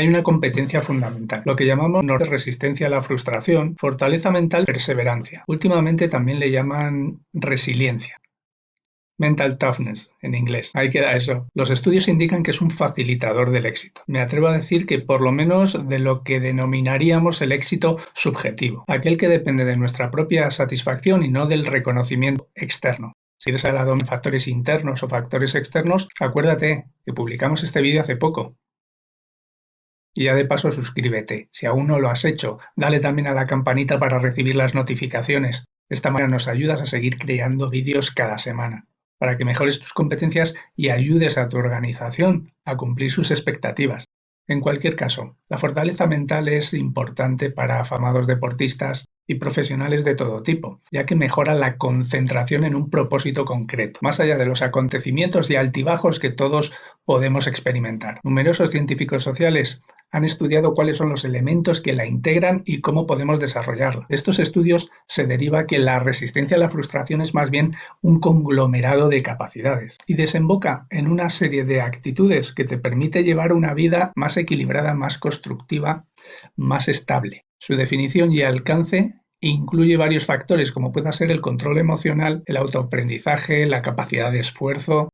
hay una competencia fundamental, lo que llamamos resistencia a la frustración, fortaleza mental, perseverancia. Últimamente también le llaman resiliencia. Mental toughness en inglés. Ahí queda eso. Los estudios indican que es un facilitador del éxito. Me atrevo a decir que por lo menos de lo que denominaríamos el éxito subjetivo, aquel que depende de nuestra propia satisfacción y no del reconocimiento externo. Si eres hablado de factores internos o factores externos, acuérdate que publicamos este vídeo hace poco. Y ya de paso suscríbete. Si aún no lo has hecho, dale también a la campanita para recibir las notificaciones. De esta manera nos ayudas a seguir creando vídeos cada semana para que mejores tus competencias y ayudes a tu organización a cumplir sus expectativas. En cualquier caso, la fortaleza mental es importante para afamados deportistas y profesionales de todo tipo, ya que mejora la concentración en un propósito concreto, más allá de los acontecimientos y altibajos que todos podemos experimentar. Numerosos científicos sociales han estudiado cuáles son los elementos que la integran y cómo podemos desarrollarla. De estos estudios se deriva que la resistencia a la frustración es más bien un conglomerado de capacidades y desemboca en una serie de actitudes que te permite llevar una vida más equilibrada, más constructiva, más estable. Su definición y alcance incluye varios factores como pueda ser el control emocional, el autoaprendizaje, la capacidad de esfuerzo,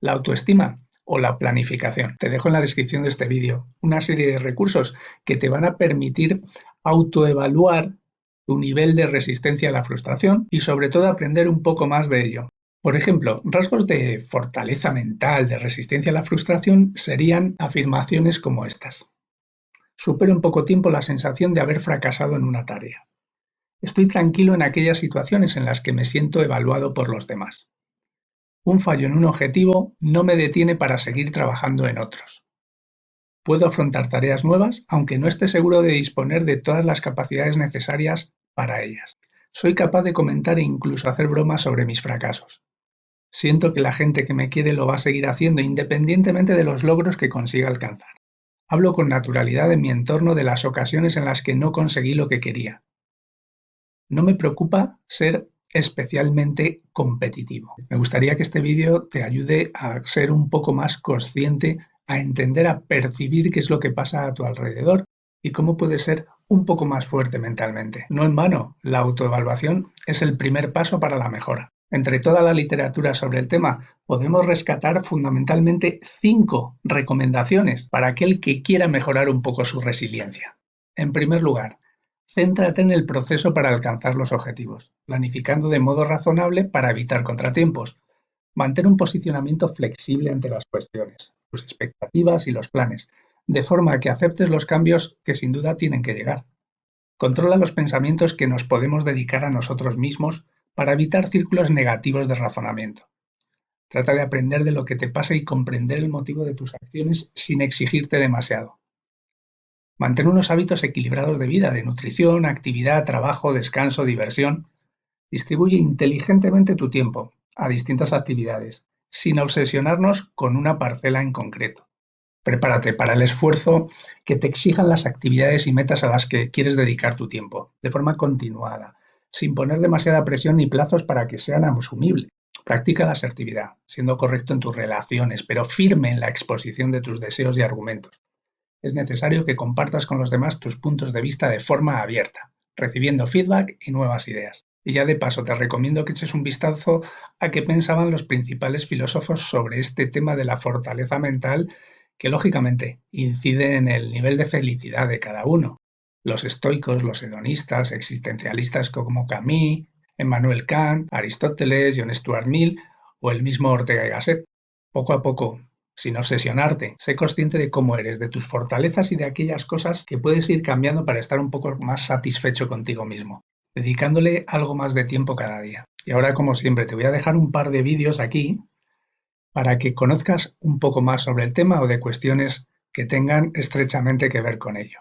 la autoestima o la planificación. Te dejo en la descripción de este vídeo una serie de recursos que te van a permitir autoevaluar tu nivel de resistencia a la frustración y sobre todo aprender un poco más de ello. Por ejemplo, rasgos de fortaleza mental, de resistencia a la frustración serían afirmaciones como estas. Supero en poco tiempo la sensación de haber fracasado en una tarea. Estoy tranquilo en aquellas situaciones en las que me siento evaluado por los demás. Un fallo en un objetivo no me detiene para seguir trabajando en otros. Puedo afrontar tareas nuevas aunque no esté seguro de disponer de todas las capacidades necesarias para ellas. Soy capaz de comentar e incluso hacer bromas sobre mis fracasos. Siento que la gente que me quiere lo va a seguir haciendo independientemente de los logros que consiga alcanzar. Hablo con naturalidad en mi entorno de las ocasiones en las que no conseguí lo que quería. No me preocupa ser especialmente competitivo. Me gustaría que este vídeo te ayude a ser un poco más consciente, a entender, a percibir qué es lo que pasa a tu alrededor y cómo puedes ser un poco más fuerte mentalmente. No en vano, la autoevaluación es el primer paso para la mejora. Entre toda la literatura sobre el tema, podemos rescatar fundamentalmente cinco recomendaciones para aquel que quiera mejorar un poco su resiliencia. En primer lugar, Céntrate en el proceso para alcanzar los objetivos, planificando de modo razonable para evitar contratiempos. Mantén un posicionamiento flexible ante las cuestiones, tus expectativas y los planes, de forma que aceptes los cambios que sin duda tienen que llegar. Controla los pensamientos que nos podemos dedicar a nosotros mismos para evitar círculos negativos de razonamiento. Trata de aprender de lo que te pasa y comprender el motivo de tus acciones sin exigirte demasiado. Mantén unos hábitos equilibrados de vida, de nutrición, actividad, trabajo, descanso, diversión. Distribuye inteligentemente tu tiempo a distintas actividades, sin obsesionarnos con una parcela en concreto. Prepárate para el esfuerzo que te exijan las actividades y metas a las que quieres dedicar tu tiempo, de forma continuada, sin poner demasiada presión ni plazos para que sean asumibles. Practica la asertividad, siendo correcto en tus relaciones, pero firme en la exposición de tus deseos y argumentos es necesario que compartas con los demás tus puntos de vista de forma abierta, recibiendo feedback y nuevas ideas. Y ya de paso te recomiendo que eches un vistazo a qué pensaban los principales filósofos sobre este tema de la fortaleza mental que lógicamente incide en el nivel de felicidad de cada uno. Los estoicos, los hedonistas, existencialistas como Camus, Emmanuel Kant, Aristóteles, John Stuart Mill o el mismo Ortega y Gasset. Poco a poco sin obsesionarte. Sé consciente de cómo eres, de tus fortalezas y de aquellas cosas que puedes ir cambiando para estar un poco más satisfecho contigo mismo, dedicándole algo más de tiempo cada día. Y ahora, como siempre, te voy a dejar un par de vídeos aquí para que conozcas un poco más sobre el tema o de cuestiones que tengan estrechamente que ver con ello.